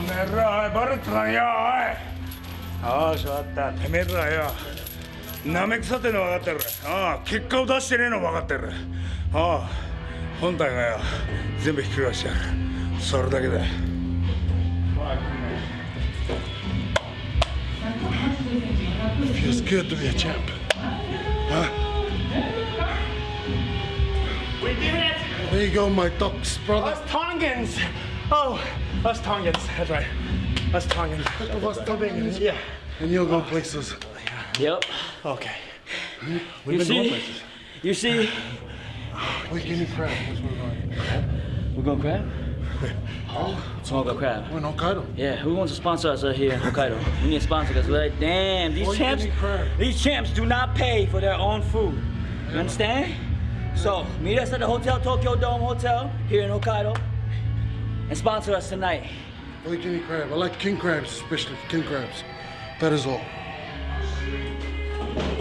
の野郎バレてたんよおい。ああしまった。てめえらよ。なめくさっての分かってる。ああ結果を出してねえの分かってる。ああ本体がよ。全部ひく返してやる。それだけだ。フィ go, my dogs, brother? Us Tongans! Oh, us Tongans. That's right. Us Tongans. Of us Tongans. Yeah. And you'll go places. Yep. Okay. You been going see? places. You see? We give me crab. That's we're going. We're going crab? Oh, we're going crab. We're in Hokkaido. Yeah, who wants to sponsor us uh, here in Hokkaido? We need a sponsor because we're like, damn, these All champs, these champs do not pay for their own food. You understand? So meet us at the Hotel Tokyo Dome Hotel here in Hokkaido and sponsor us tonight. I like me crab. I like king crabs, especially king crabs. That is all.